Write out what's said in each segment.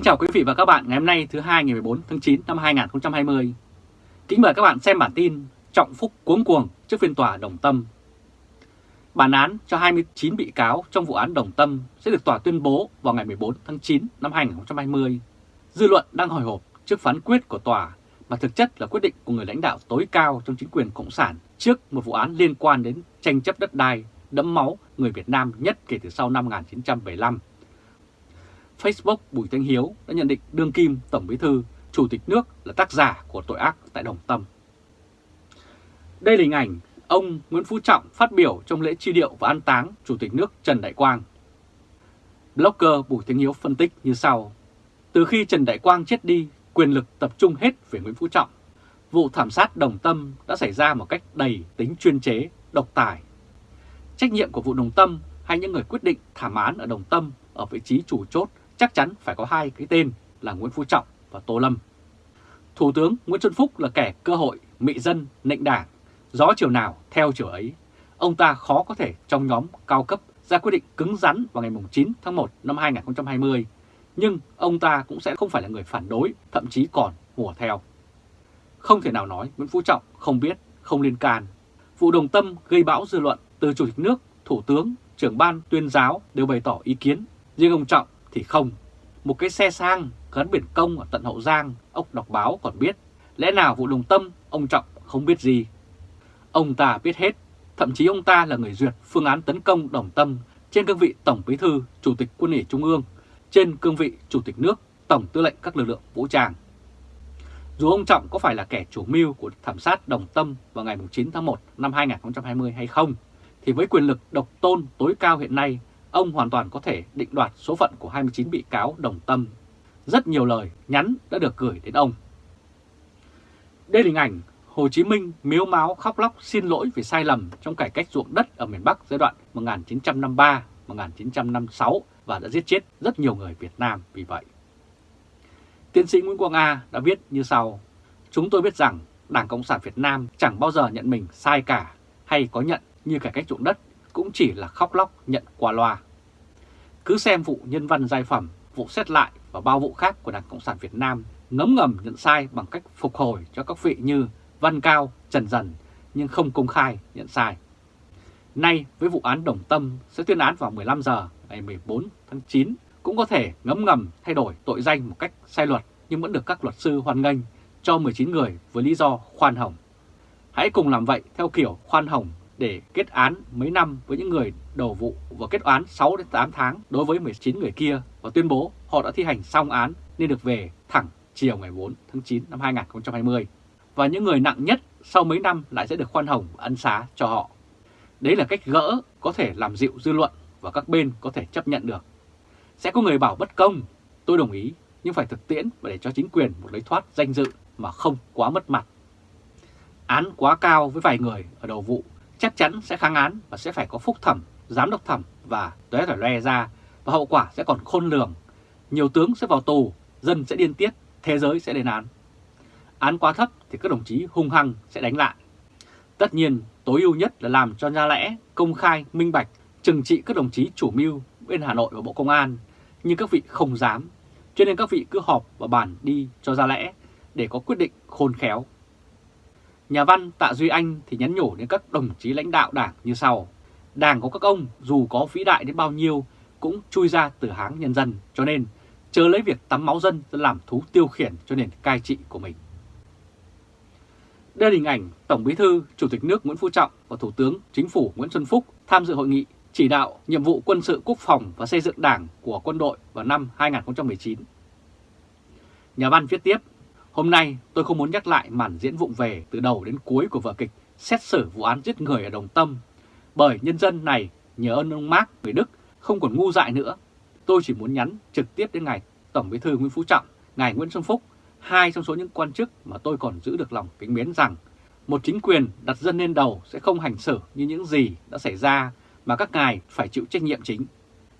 Kính chào quý vị và các bạn ngày hôm nay, thứ hai ngày 14 tháng 9 năm 2020. Kính mời các bạn xem bản tin Trọng Phúc cuống cuồng trước phiên tòa Đồng Tâm. Bản án cho 29 bị cáo trong vụ án Đồng Tâm sẽ được tòa tuyên bố vào ngày 14 tháng 9 năm 2020. Dư luận đang hồi hộp trước phán quyết của tòa mà thực chất là quyết định của người lãnh đạo tối cao trong chính quyền Cộng sản trước một vụ án liên quan đến tranh chấp đất đai, đẫm máu người Việt Nam nhất kể từ sau năm 1975 Facebook Bùi Thanh Hiếu đã nhận định đương kim Tổng Bí Thư, Chủ tịch nước là tác giả của tội ác tại Đồng Tâm. Đây là hình ảnh ông Nguyễn Phú Trọng phát biểu trong lễ tri điệu và an táng Chủ tịch nước Trần Đại Quang. Blogger Bùi Thanh Hiếu phân tích như sau. Từ khi Trần Đại Quang chết đi, quyền lực tập trung hết về Nguyễn Phú Trọng. Vụ thảm sát Đồng Tâm đã xảy ra một cách đầy tính chuyên chế, độc tài. Trách nhiệm của vụ Đồng Tâm hay những người quyết định thảm án ở Đồng Tâm ở vị trí chủ chốt chắc chắn phải có hai cái tên là Nguyễn Phú Trọng và Tô Lâm. Thủ tướng Nguyễn Xuân Phúc là kẻ cơ hội, mị dân, nịnh đảng, gió chiều nào theo chiều ấy. Ông ta khó có thể trong nhóm cao cấp ra quyết định cứng rắn vào ngày 9 tháng 1 năm 2020, nhưng ông ta cũng sẽ không phải là người phản đối, thậm chí còn hùa theo. Không thể nào nói Nguyễn Phú Trọng không biết, không liên can. Vụ đồng tâm gây bão dư luận từ Chủ tịch nước, Thủ tướng, trưởng ban tuyên giáo đều bày tỏ ý kiến. Riêng ông Trọng thì không. Một cái xe sang gắn biển công ở tận Hậu Giang, ốc đọc báo còn biết. Lẽ nào vụ đồng tâm, ông Trọng không biết gì? Ông ta biết hết, thậm chí ông ta là người duyệt phương án tấn công đồng tâm trên cương vị Tổng Bí Thư, Chủ tịch Quân ủy Trung ương, trên cương vị Chủ tịch nước, Tổng tư lệnh các lực lượng vũ trang. Dù ông Trọng có phải là kẻ chủ mưu của thảm sát đồng tâm vào ngày 9 tháng 1 năm 2020 hay không, thì với quyền lực độc tôn tối cao hiện nay ông hoàn toàn có thể định đoạt số phận của 29 bị cáo đồng tâm. Rất nhiều lời nhắn đã được gửi đến ông. Đây là hình ảnh Hồ Chí Minh miếu máu khóc lóc xin lỗi vì sai lầm trong cải cách ruộng đất ở miền Bắc giai đoạn 1953-1956 và đã giết chết rất nhiều người Việt Nam vì vậy. Tiến sĩ Nguyễn Quang A đã viết như sau, Chúng tôi biết rằng Đảng Cộng sản Việt Nam chẳng bao giờ nhận mình sai cả hay có nhận như cải cách ruộng đất cũng chỉ là khóc lóc nhận qua loa. Cứ xem vụ nhân văn giai phẩm, vụ xét lại và bao vụ khác của Đảng Cộng sản Việt Nam ngấm ngầm nhận sai bằng cách phục hồi cho các vị như Văn Cao, Trần Dần nhưng không công khai nhận sai. Nay với vụ án Đồng Tâm sẽ tuyên án vào 15 giờ ngày 14 tháng 9 cũng có thể ngấm ngầm thay đổi tội danh một cách sai luật nhưng vẫn được các luật sư hoan nghênh cho 19 người với lý do khoan hồng. Hãy cùng làm vậy theo kiểu khoan hồng để kết án mấy năm với những người đầu vụ và kết án 6 đến 8 tháng đối với 19 người kia và tuyên bố họ đã thi hành xong án nên được về thẳng chiều ngày 4 tháng 9 năm 2020. Và những người nặng nhất sau mấy năm lại sẽ được khoan hồng và ân xá cho họ. Đấy là cách gỡ có thể làm dịu dư luận và các bên có thể chấp nhận được. Sẽ có người bảo bất công, tôi đồng ý, nhưng phải thực tiễn và để cho chính quyền một lấy thoát danh dự mà không quá mất mặt. Án quá cao với vài người ở đầu vụ chắc chắn sẽ kháng án và sẽ phải có phúc thẩm, giám đốc thẩm và tuế phải loe ra và hậu quả sẽ còn khôn lường. Nhiều tướng sẽ vào tù, dân sẽ điên tiết, thế giới sẽ lên án. Án quá thấp thì các đồng chí hung hăng sẽ đánh lại. Tất nhiên, tối ưu nhất là làm cho ra lẽ, công khai, minh bạch, trừng trị các đồng chí chủ mưu bên Hà Nội và Bộ Công an, nhưng các vị không dám. Cho nên các vị cứ họp và bàn đi cho ra lẽ để có quyết định khôn khéo. Nhà văn Tạ Duy Anh thì nhắn nhủ đến các đồng chí lãnh đạo đảng như sau. Đảng của các ông dù có vĩ đại đến bao nhiêu cũng chui ra từ háng nhân dân, cho nên chớ lấy việc tắm máu dân làm thú tiêu khiển cho nền cai trị của mình. Đây là hình ảnh Tổng Bí thư, Chủ tịch nước Nguyễn Phú Trọng và Thủ tướng Chính phủ Nguyễn Xuân Phúc tham dự hội nghị chỉ đạo nhiệm vụ quân sự quốc phòng và xây dựng đảng của quân đội vào năm 2019. Nhà văn viết tiếp, Hôm nay tôi không muốn nhắc lại màn diễn vụng về từ đầu đến cuối của vở kịch xét xử vụ án giết người ở Đồng Tâm, bởi nhân dân này nhớ ơn ông Mark người Đức không còn ngu dại nữa. Tôi chỉ muốn nhắn trực tiếp đến ngài Tổng Bí thư Nguyễn Phú Trọng, ngài Nguyễn Xuân Phúc, hai trong số những quan chức mà tôi còn giữ được lòng kính mến rằng một chính quyền đặt dân lên đầu sẽ không hành xử như những gì đã xảy ra mà các ngài phải chịu trách nhiệm chính.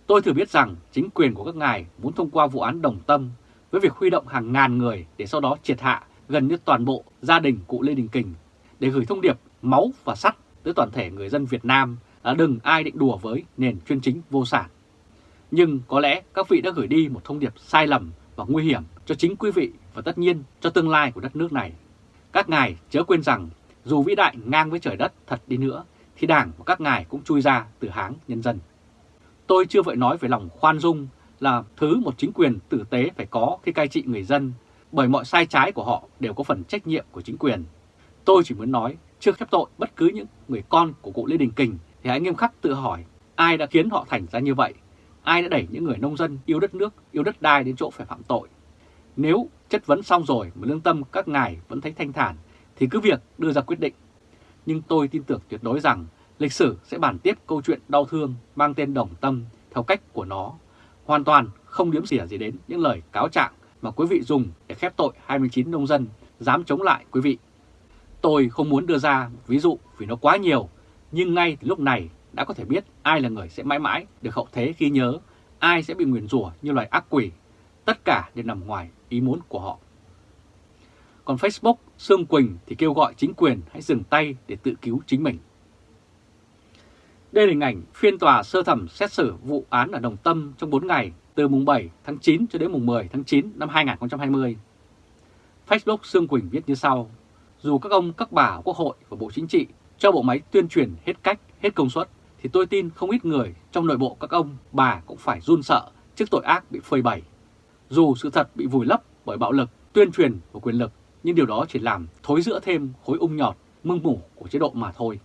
Tôi thừa biết rằng chính quyền của các ngài muốn thông qua vụ án Đồng Tâm với việc huy động hàng ngàn người để sau đó triệt hạ gần như toàn bộ gia đình cụ Lê Đình Kình để gửi thông điệp máu và sắt tới toàn thể người dân Việt Nam là đừng ai định đùa với nền chuyên chính vô sản. Nhưng có lẽ các vị đã gửi đi một thông điệp sai lầm và nguy hiểm cho chính quý vị và tất nhiên cho tương lai của đất nước này. Các ngài chớ quên rằng dù vĩ đại ngang với trời đất thật đi nữa, thì đảng của các ngài cũng chui ra từ háng nhân dân. Tôi chưa vội nói về lòng khoan dung là thứ một chính quyền tử tế phải có khi cai trị người dân, bởi mọi sai trái của họ đều có phần trách nhiệm của chính quyền. Tôi chỉ muốn nói, trước khép tội bất cứ những người con của cụ Lê Đình Kình thì hãy nghiêm khắc tự hỏi ai đã khiến họ thành ra như vậy, ai đã đẩy những người nông dân yêu đất nước, yêu đất đai đến chỗ phải phạm tội. Nếu chất vấn xong rồi mà lương tâm các ngài vẫn thấy thanh thản thì cứ việc đưa ra quyết định. Nhưng tôi tin tưởng tuyệt đối rằng lịch sử sẽ bàn tiếp câu chuyện đau thương mang tên Đồng Tâm theo cách của nó, hoàn toàn không điếm xỉa gì đến những lời cáo trạng mà quý vị dùng để khép tội 29 nông dân dám chống lại quý vị. Tôi không muốn đưa ra ví dụ vì nó quá nhiều, nhưng ngay từ lúc này đã có thể biết ai là người sẽ mãi mãi được hậu thế ghi nhớ, ai sẽ bị nguyền rủa như loài ác quỷ. Tất cả đều nằm ngoài ý muốn của họ. Còn Facebook, Sương Quỳnh thì kêu gọi chính quyền hãy dừng tay để tự cứu chính mình. Đây là hình ảnh phiên tòa sơ thẩm xét xử vụ án ở Đồng Tâm trong 4 ngày từ mùng 7 tháng 9 cho đến mùng 10 tháng 9 năm 2020. Facebook Sương Quỳnh viết như sau, dù các ông, các bà Quốc hội và Bộ Chính trị cho bộ máy tuyên truyền hết cách, hết công suất, thì tôi tin không ít người trong nội bộ các ông, bà cũng phải run sợ trước tội ác bị phơi bày. Dù sự thật bị vùi lấp bởi bạo lực, tuyên truyền và quyền lực, nhưng điều đó chỉ làm thối giữa thêm khối ung nhọt, mưng mủ của chế độ mà thôi.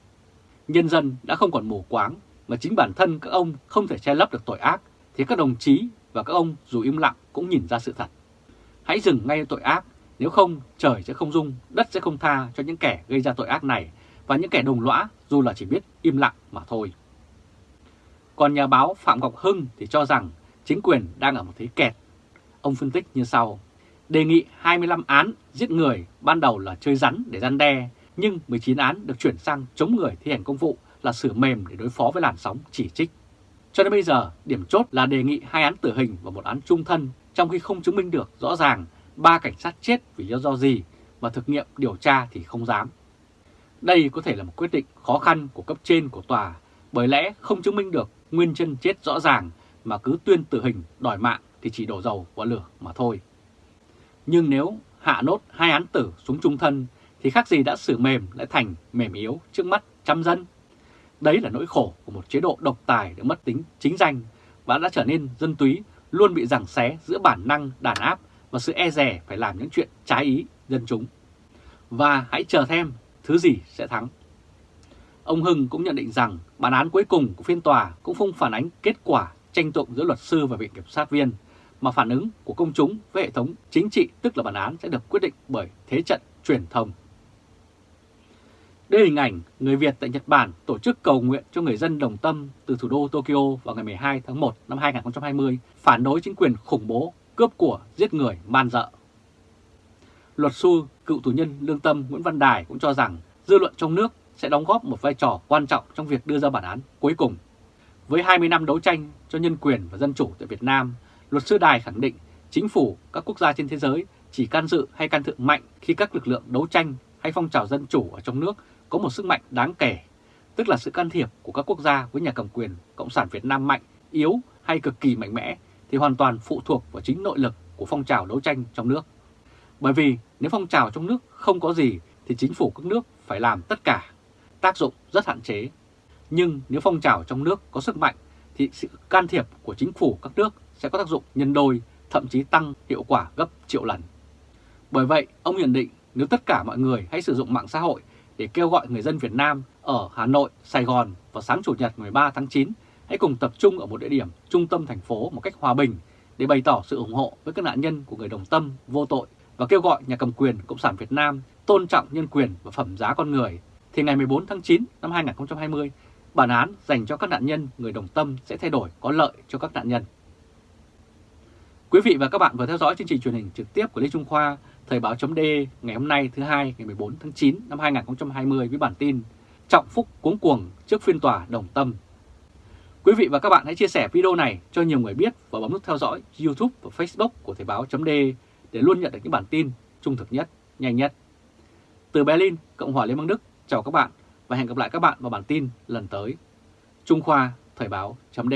Nhân dân đã không còn mù quáng, mà chính bản thân các ông không thể che lấp được tội ác, thì các đồng chí và các ông dù im lặng cũng nhìn ra sự thật. Hãy dừng ngay tội ác, nếu không trời sẽ không dung, đất sẽ không tha cho những kẻ gây ra tội ác này và những kẻ đồng lõa dù là chỉ biết im lặng mà thôi. Còn nhà báo Phạm Ngọc Hưng thì cho rằng chính quyền đang ở một thế kẹt. Ông phân tích như sau, đề nghị 25 án giết người ban đầu là chơi rắn để gian đe, nhưng 19 án được chuyển sang chống người thi hành công vụ là sửa mềm để đối phó với làn sóng chỉ trích. Cho đến bây giờ, điểm chốt là đề nghị hai án tử hình và một án trung thân, trong khi không chứng minh được rõ ràng ba cảnh sát chết vì lý do gì và thực nghiệm điều tra thì không dám. Đây có thể là một quyết định khó khăn của cấp trên của tòa, bởi lẽ không chứng minh được nguyên chân chết rõ ràng mà cứ tuyên tử hình đòi mạng thì chỉ đổ dầu vào lửa mà thôi. Nhưng nếu hạ nốt hai án tử xuống trung thân thì khác gì đã xử mềm lại thành mềm yếu trước mắt trăm dân. Đấy là nỗi khổ của một chế độ độc tài được mất tính chính danh và đã trở nên dân túy luôn bị giằng xé giữa bản năng đàn áp và sự e rè phải làm những chuyện trái ý dân chúng. Và hãy chờ thêm thứ gì sẽ thắng. Ông Hưng cũng nhận định rằng bản án cuối cùng của phiên tòa cũng không phản ánh kết quả tranh tụng giữa luật sư và viện kiểm sát viên, mà phản ứng của công chúng với hệ thống chính trị tức là bản án sẽ được quyết định bởi thế trận truyền thông. Đây là hình ảnh người Việt tại Nhật Bản tổ chức cầu nguyện cho người dân đồng tâm từ thủ đô Tokyo vào ngày 12 tháng 1 năm 2020 phản đối chính quyền khủng bố, cướp của, giết người, man dợ. Luật sư, cựu tù nhân lương tâm Nguyễn Văn Đài cũng cho rằng dư luận trong nước sẽ đóng góp một vai trò quan trọng trong việc đưa ra bản án cuối cùng. Với 20 năm đấu tranh cho nhân quyền và dân chủ tại Việt Nam, luật sư Đài khẳng định chính phủ các quốc gia trên thế giới chỉ can dự hay can thượng mạnh khi các lực lượng đấu tranh hay phong trào dân chủ ở trong nước có một sức mạnh đáng kể, tức là sự can thiệp của các quốc gia với nhà cầm quyền Cộng sản Việt Nam mạnh, yếu hay cực kỳ mạnh mẽ thì hoàn toàn phụ thuộc vào chính nội lực của phong trào đấu tranh trong nước. Bởi vì nếu phong trào trong nước không có gì thì chính phủ các nước phải làm tất cả, tác dụng rất hạn chế. Nhưng nếu phong trào trong nước có sức mạnh thì sự can thiệp của chính phủ các nước sẽ có tác dụng nhân đôi, thậm chí tăng hiệu quả gấp triệu lần. Bởi vậy, ông nhận định nếu tất cả mọi người hãy sử dụng mạng xã hội để kêu gọi người dân Việt Nam ở Hà Nội, Sài Gòn vào sáng Chủ nhật 13 tháng 9 hãy cùng tập trung ở một địa điểm trung tâm thành phố một cách hòa bình để bày tỏ sự ủng hộ với các nạn nhân của người đồng tâm vô tội và kêu gọi nhà cầm quyền Cộng sản Việt Nam tôn trọng nhân quyền và phẩm giá con người, thì ngày 14 tháng 9 năm 2020, bản án dành cho các nạn nhân người đồng tâm sẽ thay đổi có lợi cho các nạn nhân. Quý vị và các bạn vừa theo dõi chương trình truyền hình trực tiếp của Lê Trung Khoa, Thời báo chấm ngày hôm nay thứ hai ngày 14 tháng 9 năm 2020 với bản tin Trọng Phúc cuống cuồng trước phiên tòa đồng tâm. Quý vị và các bạn hãy chia sẻ video này cho nhiều người biết và bấm nút theo dõi YouTube và Facebook của Thời báo chấm để luôn nhận được những bản tin trung thực nhất, nhanh nhất. Từ Berlin, Cộng hòa Liên bang Đức, chào các bạn và hẹn gặp lại các bạn vào bản tin lần tới. Trung Khoa Thời báo chấm